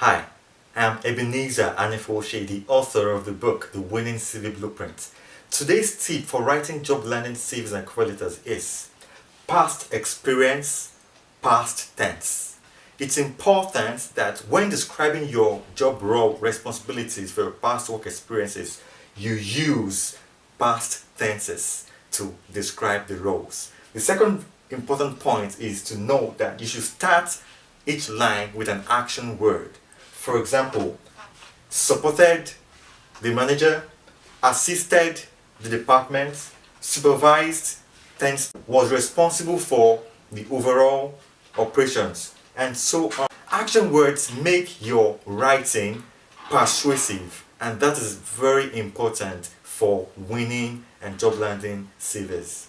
Hi, I'm Ebenezer Anefoshie, the author of the book The Winning CV Blueprint. Today's tip for writing job landing CVs and cover letters is past experience, past tense. It's important that when describing your job role responsibilities for your past work experiences, you use past tenses to describe the roles. The second important point is to know that you should start each line with an action word. For example, supported the manager, assisted the department, supervised, thanks, was responsible for the overall operations, and so on. Action words make your writing persuasive, and that is very important for winning and job landing CVs.